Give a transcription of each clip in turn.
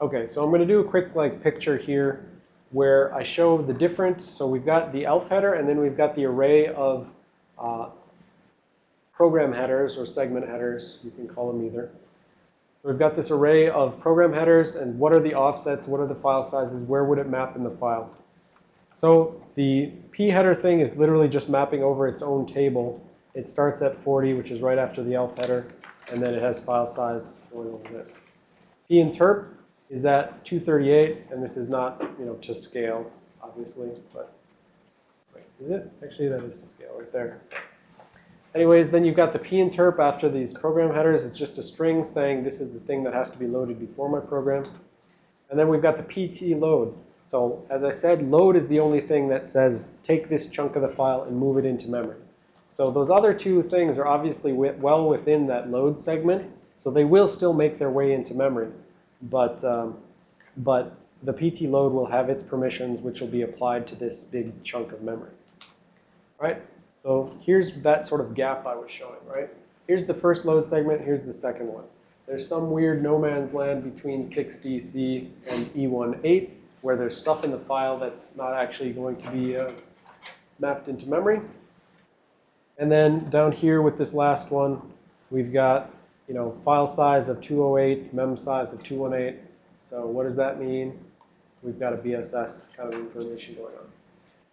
Okay, so I'm going to do a quick like picture here where I show the different. So we've got the ELF header, and then we've got the array of uh, program headers or segment headers. You can call them either. So we've got this array of program headers, and what are the offsets? What are the file sizes? Where would it map in the file? So the p header thing is literally just mapping over its own table. It starts at 40, which is right after the ELF header, and then it has file size going over this. p interp is at 238, and this is not, you know, to scale, obviously, but wait, is it? Actually, that is to scale right there. Anyways, then you've got the pinterp after these program headers. It's just a string saying this is the thing that has to be loaded before my program. And then we've got the pt load. So as I said, load is the only thing that says take this chunk of the file and move it into memory. So those other two things are obviously well within that load segment. So they will still make their way into memory. But, um, but the pt load will have its permissions, which will be applied to this big chunk of memory. All right? So here's that sort of gap I was showing, right? Here's the first load segment. Here's the second one. There's some weird no man's land between 6DC and E18 where there's stuff in the file that's not actually going to be uh, mapped into memory. And then down here with this last one, we've got, you know, file size of 208, mem size of 218. So what does that mean? We've got a BSS kind of information going on.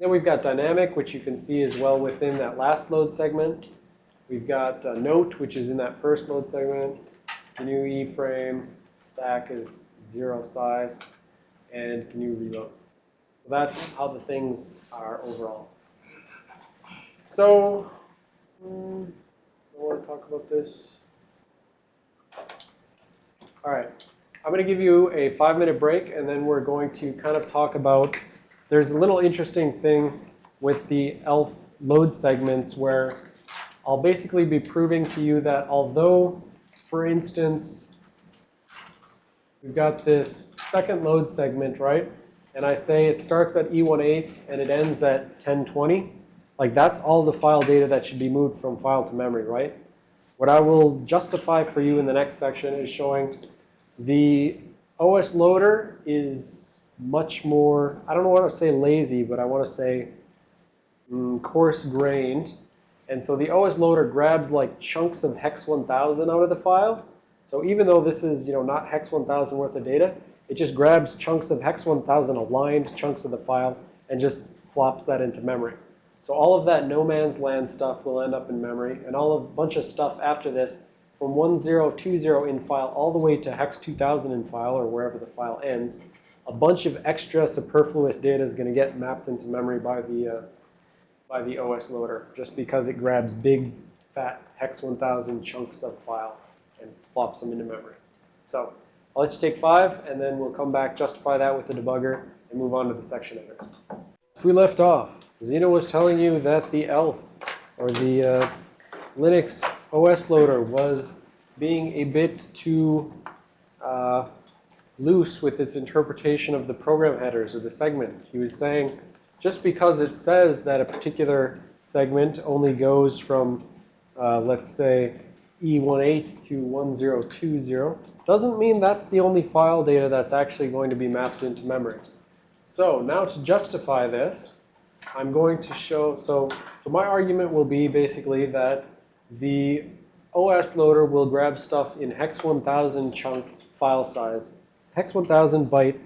Then we've got dynamic, which you can see is well within that last load segment. We've got note, which is in that first load segment. GNU E frame stack is zero size, and GNU relro. So that's how the things are overall. So, um, I want to talk about this. All right. I'm going to give you a five-minute break, and then we're going to kind of talk about there's a little interesting thing with the ELF load segments where I'll basically be proving to you that although, for instance, we've got this second load segment, right? And I say it starts at E18 and it ends at 1020. Like that's all the file data that should be moved from file to memory, right? What I will justify for you in the next section is showing the OS loader is much more, I don't want to say lazy, but I want to say mm, coarse-grained. And so the OS loader grabs like chunks of hex 1000 out of the file. So even though this is, you know, not hex 1000 worth of data, it just grabs chunks of hex 1000 aligned chunks of the file and just flops that into memory. So all of that no man's land stuff will end up in memory, and all of a bunch of stuff after this from 1020 in file all the way to hex 2000 in file or wherever the file ends a bunch of extra superfluous data is going to get mapped into memory by the, uh, by the OS loader just because it grabs big, fat hex 1000 chunks of file and flops them into memory. So I'll let you take five, and then we'll come back, justify that with the debugger, and move on to the section editor. We left off, Xeno was telling you that the ELF, or the uh, Linux OS loader, was being a bit too uh, loose with its interpretation of the program headers or the segments. He was saying just because it says that a particular segment only goes from, uh, let's say, E18 to 1020, doesn't mean that's the only file data that's actually going to be mapped into memory. So now to justify this, I'm going to show, so, so my argument will be basically that the OS loader will grab stuff in hex 1000 chunk file size hex 1000 byte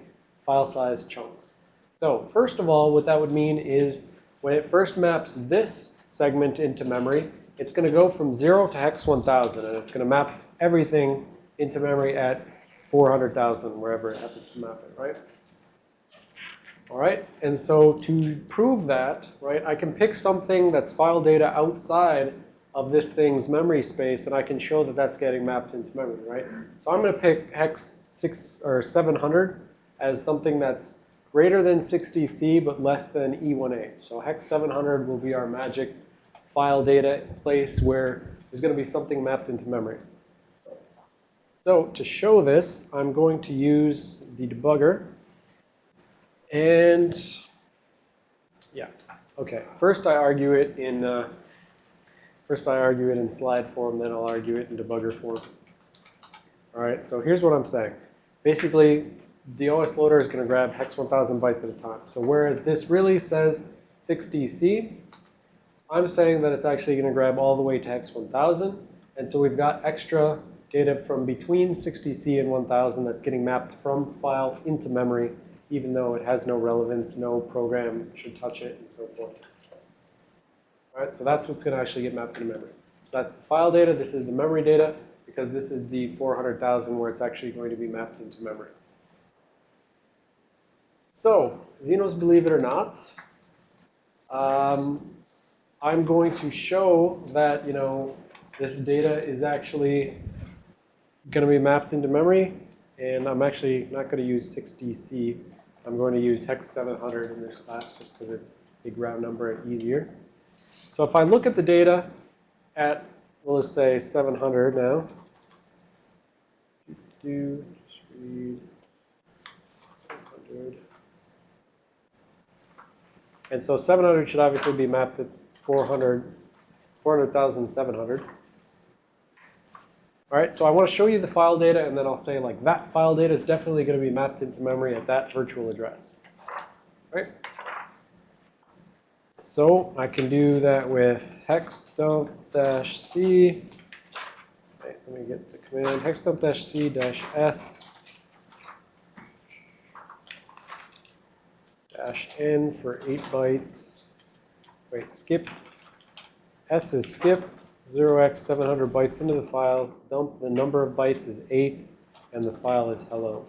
file size chunks. So first of all, what that would mean is when it first maps this segment into memory, it's going to go from 0 to hex 1000, and it's going to map everything into memory at 400,000, wherever it happens to map it, right? All right, and so to prove that, right, I can pick something that's file data outside of this thing's memory space, and I can show that that's getting mapped into memory, right? So I'm going to pick hex six or 700 as something that's greater than 60C but less than E18. So hex 700 will be our magic file data place where there's going to be something mapped into memory. So to show this, I'm going to use the debugger. And yeah, okay. First I argue it in uh, first I argue it in slide form, then I'll argue it in debugger form. All right, so here's what I'm saying. Basically, the OS loader is going to grab hex 1000 bytes at a time. So whereas this really says 60C, I'm saying that it's actually going to grab all the way to hex 1000. And so we've got extra data from between 60C and 1000 that's getting mapped from file into memory, even though it has no relevance, no program should touch it, and so forth. All right, so that's what's going to actually get mapped into memory. So that's the file data. This is the memory data, because this is the 400,000 where it's actually going to be mapped into memory. So, Xeno's Believe It or Not, um, I'm going to show that, you know, this data is actually going to be mapped into memory. And I'm actually not going to use 6DC. I'm going to use hex 700 in this class just because it's a big round number and easier. So if I look at the data at, we'll just say 700 now. Do, just read 700. And so 700 should obviously be mapped at 400, 400,700. All right, so I want to show you the file data, and then I'll say, like, that file data is definitely going to be mapped into memory at that virtual address. All right? So I can do that with hex dump dash c. Right, let me get the command hex dump dash c dash s dash n for 8 bytes. Wait, skip. S is skip. 0x 700 bytes into the file. Dump the number of bytes is 8, and the file is hello.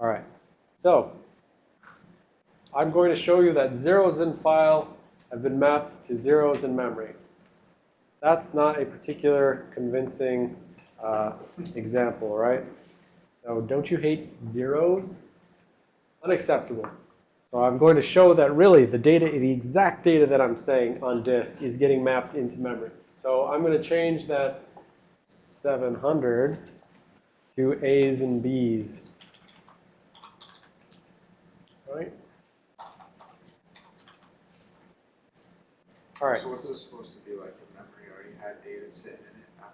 All right. So I'm going to show you that zeros in file have been mapped to zeros in memory. That's not a particular convincing uh, example, right? So don't you hate zeros? Unacceptable. So I'm going to show that really the data, the exact data that I'm saying on disk is getting mapped into memory. So I'm going to change that 700 to A's and B's. All right? All right. So what's this supposed to be like? The memory already had data sitting in it,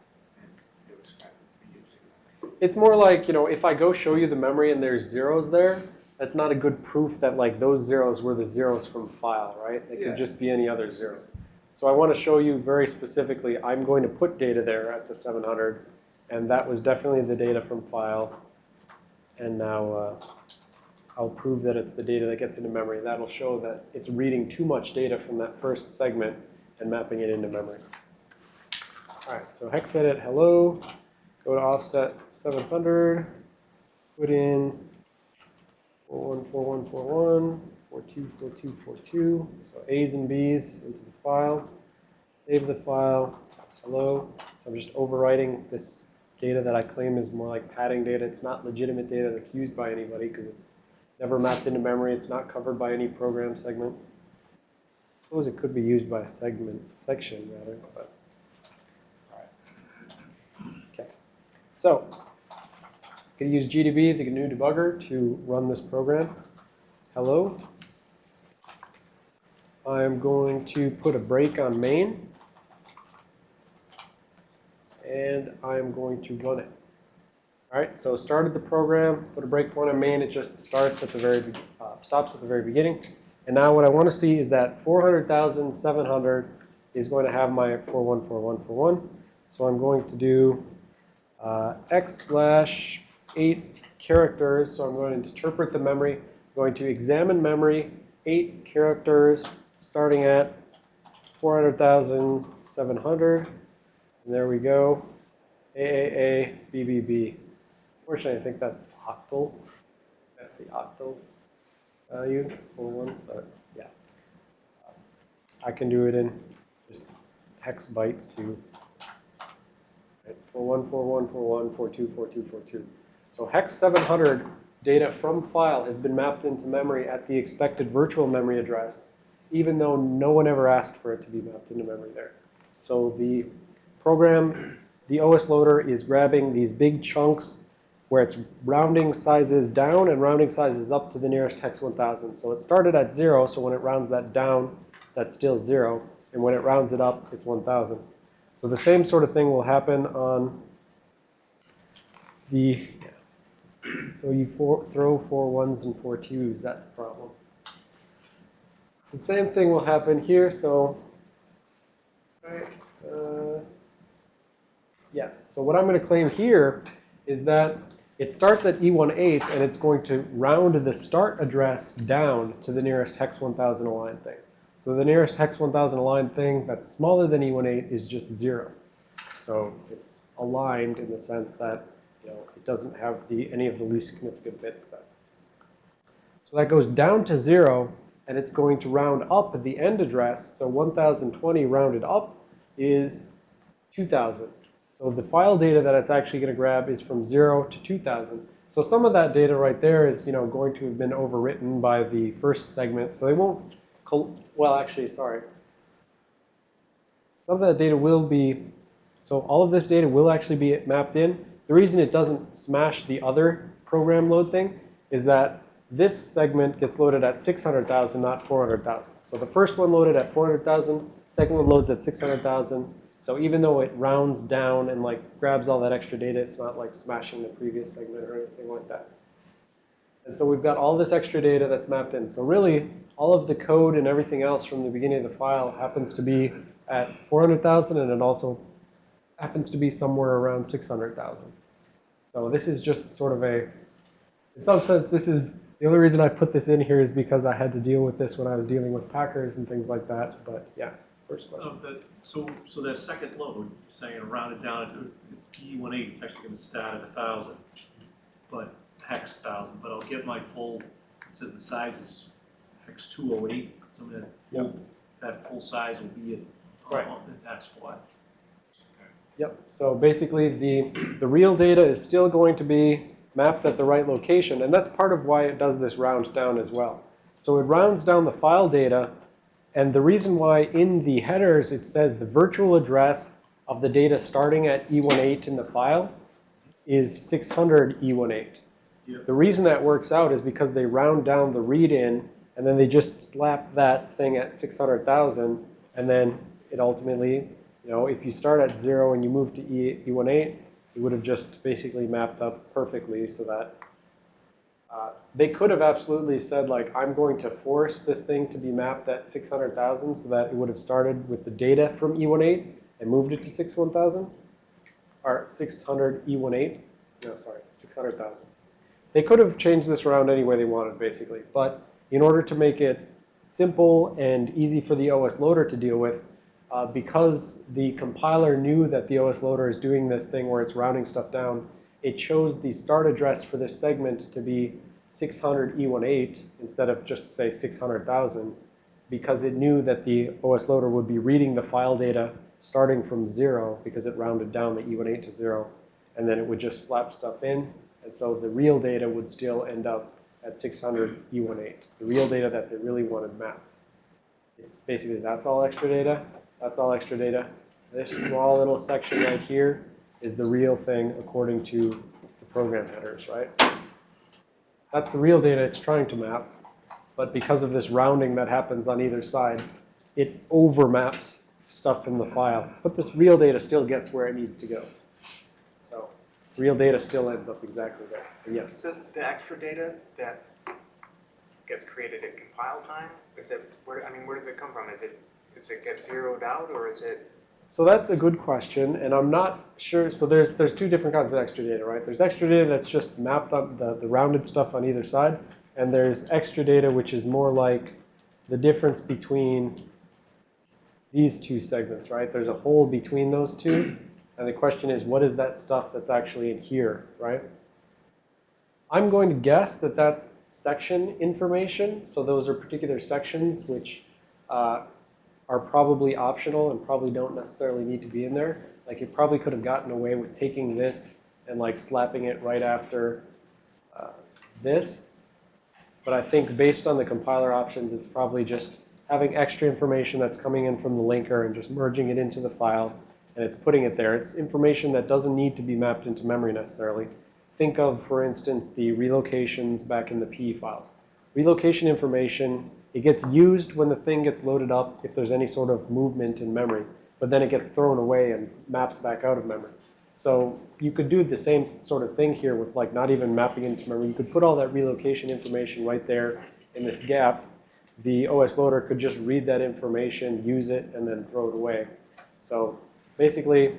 and it was kind of using It's more like, you know, if I go show you the memory and there's zeros there, that's not a good proof that like those zeros were the zeros from file, right? They Yeah. could just be any other zeros. So I want to show you very specifically, I'm going to put data there at the 700, and that was definitely the data from file. And now uh, I'll prove that it's the data that gets into memory. That'll show that it's reading too much data from that first segment and mapping it into memory. All right, so hex edit hello, go to offset 700, put in 414141, 424242, so A's and B's into the file, save the file, hello. So I'm just overwriting this data that I claim is more like padding data. It's not legitimate data that's used by anybody because it's never mapped into memory. It's not covered by any program segment. I suppose it could be used by a segment, section rather, but. all right. Okay. So, going to use GDB, the GNU debugger, to run this program. Hello. I'm going to put a break on main. And I'm going to run it. All right, so started the program, put a breakpoint on main. It just starts at the very, uh, stops at the very beginning. And now what I want to see is that 400,700 is going to have my 414141. So I'm going to do uh, x slash 8 characters. So I'm going to interpret the memory. I'm going to examine memory, 8 characters, starting at 400,700. And there we go. AAA, BBB. Fortunately, I think that's octal. That's the octal value for one, but yeah. I can do it in just hex bytes too. Right, 414141, 424242. So hex 700 data from file has been mapped into memory at the expected virtual memory address, even though no one ever asked for it to be mapped into memory there. So the program, the OS loader is grabbing these big chunks where it's rounding sizes down and rounding sizes up to the nearest hex 1000. So it started at zero, so when it rounds that down, that's still zero. And when it rounds it up, it's 1000. So the same sort of thing will happen on the So you four, throw four ones and four twos, that's the problem. It's the same thing will happen here, so. Uh, yes, so what I'm going to claim here is that it starts at E18 and it's going to round the start address down to the nearest hex 1000 aligned thing. So the nearest hex 1000 aligned thing that's smaller than E18 is just zero. So it's aligned in the sense that you know, it doesn't have the, any of the least significant bits set. So that goes down to zero, and it's going to round up at the end address. So 1020 rounded up is 2000. So the file data that it's actually going to grab is from zero to 2000. So some of that data right there is, you know, going to have been overwritten by the first segment. So they won't, well, actually, sorry. Some of that data will be, so all of this data will actually be mapped in. The reason it doesn't smash the other program load thing is that this segment gets loaded at 600,000, not 400,000. So the first one loaded at 400,000, second one loads at 600,000. So even though it rounds down and like grabs all that extra data, it's not like smashing the previous segment or anything like that. And so we've got all this extra data that's mapped in. So really, all of the code and everything else from the beginning of the file happens to be at 400,000, and it also happens to be somewhere around 600,000. So this is just sort of a, in some sense, this is, the only reason I put this in here is because I had to deal with this when I was dealing with Packers and things like that. But yeah, first oh, question. Of the, so, so that second load, saying rounded down to E18, it's actually gonna start at a thousand, but hex thousand, but I'll get my full, it says the size is hex two oh eight, so that full, that full size will be at, Right. on that spot. Yep. So basically, the, the real data is still going to be mapped at the right location. And that's part of why it does this round down as well. So it rounds down the file data. And the reason why in the headers it says the virtual address of the data starting at E18 in the file is 600 E18. Yep. The reason that works out is because they round down the read in and then they just slap that thing at 600,000 and then it ultimately you know, if you start at zero and you move to E, E18, it would have just basically mapped up perfectly so that uh, they could have absolutely said, like, I'm going to force this thing to be mapped at 600,000 so that it would have started with the data from E18 and moved it to 61000 or 600 E18. No, sorry, 600,000. They could have changed this around any way they wanted, basically. But in order to make it simple and easy for the OS loader to deal with, uh, because the compiler knew that the OS loader is doing this thing where it's rounding stuff down, it chose the start address for this segment to be 600 E18 instead of just say 600,000 because it knew that the OS loader would be reading the file data starting from zero because it rounded down the E18 to zero and then it would just slap stuff in and so the real data would still end up at 600 E18, the real data that they really wanted mapped. It's basically that's all extra data. That's all extra data. This small little section right here is the real thing according to the program headers, right? That's the real data it's trying to map. But because of this rounding that happens on either side, it overmaps stuff in the file. But this real data still gets where it needs to go. So real data still ends up exactly there. But yes. So the extra data that gets created at compile time, is it, where, I mean, where does it come from? Is it, does it get zeroed out or is it, So that's a good question, and I'm not sure. So there's there's two different kinds of extra data, right? There's extra data that's just mapped up the, the rounded stuff on either side, and there's extra data which is more like the difference between these two segments, right? There's a hole between those two, and the question is, what is that stuff that's actually in here, right? I'm going to guess that that's section information. So those are particular sections which uh, are probably optional and probably don't necessarily need to be in there. Like you probably could have gotten away with taking this and like slapping it right after uh, this. But I think based on the compiler options, it's probably just having extra information that's coming in from the linker and just merging it into the file and it's putting it there. It's information that doesn't need to be mapped into memory necessarily. Think of, for instance, the relocations back in the PE files. Relocation information, it gets used when the thing gets loaded up if there's any sort of movement in memory, but then it gets thrown away and maps back out of memory. So you could do the same sort of thing here with like not even mapping into memory. You could put all that relocation information right there in this gap. The OS loader could just read that information, use it, and then throw it away. So basically,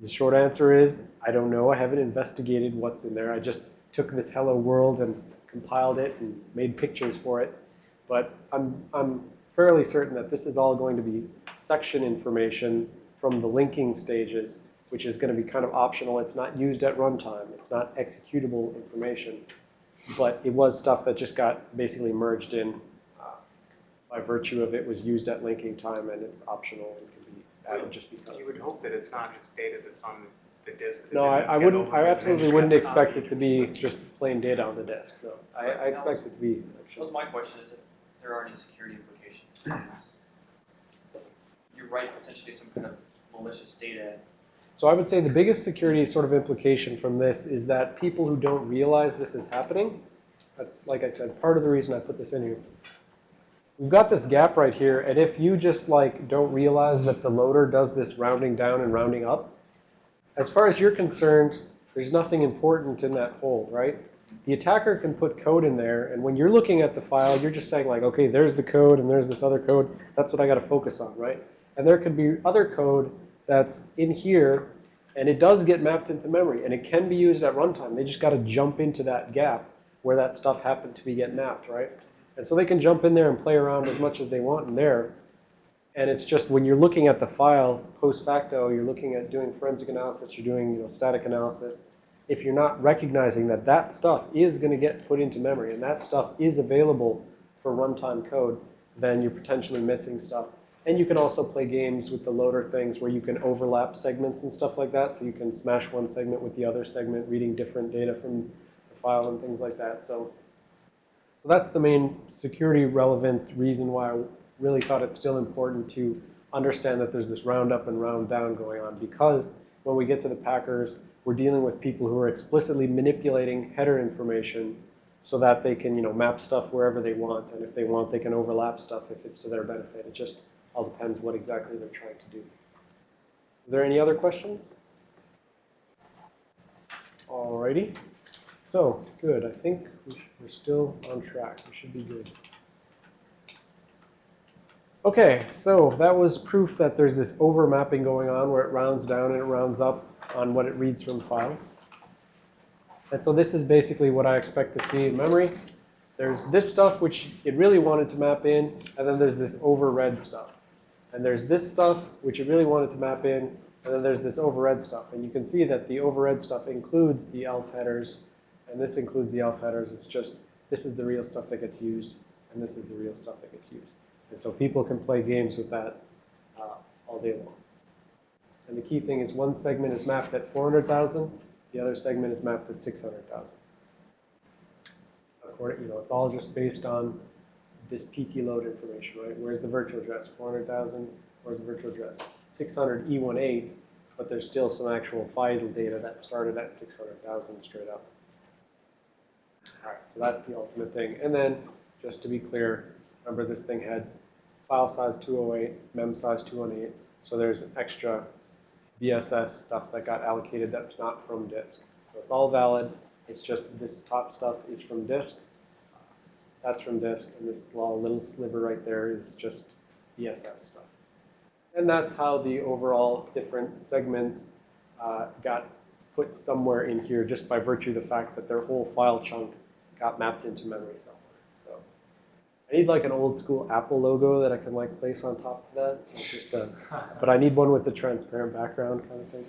the short answer is, I don't know. I haven't investigated what's in there. I just took this hello world and compiled it and made pictures for it. But I'm, I'm fairly certain that this is all going to be section information from the linking stages, which is going to be kind of optional. It's not used at runtime. It's not executable information. But it was stuff that just got basically merged in uh, by virtue of it was used at linking time and it's optional and can be added just because. You would hope that it's not just data that's on the disk. No, I, I wouldn't, I absolutely wouldn't expect it to be just plain data on the disk, no. I, I expect it to be That was my question, is there are any security implications. Hmm. You write potentially some kind of malicious data, So I would say the biggest security sort of implication from this is that people who don't realize this is happening, that's, like I said, part of the reason I put this in here. We've got this gap right here, and if you just like don't realize that the loader does this rounding down and rounding up, as far as you're concerned, there's nothing important in that hold, right? The attacker can put code in there, and when you're looking at the file, you're just saying like, okay, there's the code and there's this other code. That's what I got to focus on, right? And there could be other code that's in here, and it does get mapped into memory, and it can be used at runtime. They just got to jump into that gap where that stuff happened to be getting mapped, right? And so they can jump in there and play around as much as they want in there. And it's just when you're looking at the file post facto, you're looking at doing forensic analysis, you're doing you know, static analysis. If you're not recognizing that that stuff is going to get put into memory and that stuff is available for runtime code, then you're potentially missing stuff. And you can also play games with the loader things where you can overlap segments and stuff like that. So you can smash one segment with the other segment, reading different data from the file and things like that. So, so that's the main security relevant reason why I really thought it's still important to understand that there's this round up and round down going on because when we get to the Packers, we're dealing with people who are explicitly manipulating header information so that they can, you know, map stuff wherever they want. And if they want, they can overlap stuff if it's to their benefit. It just all depends what exactly they're trying to do. Are there any other questions? Alrighty. So, good. I think we we're still on track. We should be good. Okay, so that was proof that there's this overmapping going on where it rounds down and it rounds up on what it reads from file. And so this is basically what I expect to see in memory. There's this stuff which it really wanted to map in, and then there's this overread stuff. And there's this stuff which it really wanted to map in, and then there's this overread stuff. And you can see that the overread stuff includes the elf headers, and this includes the elf headers. It's just, this is the real stuff that gets used, and this is the real stuff that gets used. And so people can play games with that uh, all day long. And the key thing is one segment is mapped at 400,000, the other segment is mapped at 600,000. According, you know, it's all just based on this PT load information, right? Where's the virtual address? 400,000. Where's the virtual address? 600 E18, but there's still some actual file data that started at 600,000 straight up. All right, so that's the ultimate thing. And then, just to be clear, remember this thing had file size 208, mem size 218. So there's an extra BSS stuff that got allocated that's not from disk. So it's all valid. It's just this top stuff is from disk. That's from disk, and this little sliver right there is just BSS stuff. And that's how the overall different segments uh, got put somewhere in here just by virtue of the fact that their whole file chunk got mapped into memory somewhere. I need like an old school Apple logo that I can like place on top of that. Just but I need one with the transparent background kind of thing.